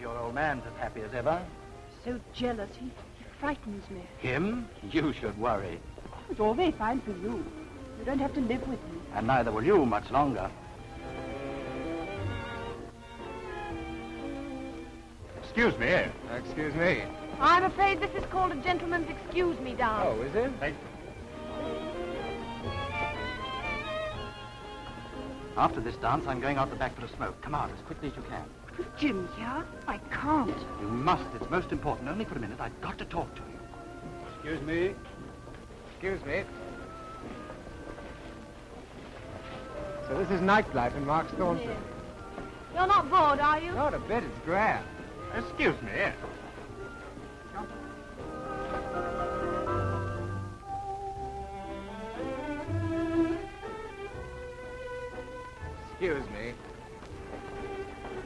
your old man's as happy as ever. So jealous. He, he frightens me. Him? You should worry. It's all very fine for you. You don't have to live with me. And neither will you much longer. Excuse me. Excuse me. I'm afraid this is called a gentleman's excuse me dance. Oh, is it? Thank you. After this dance, I'm going out the back for a smoke. Come out as quickly as you can. Is Jim here? I can't. You must. It's most important. Only for a minute. I've got to talk to you. Excuse me. Excuse me. So this is nightlife in Mark's Thornton. Yes. You're not bored, are you? Not a bit. It's grand. Excuse me. Excuse me.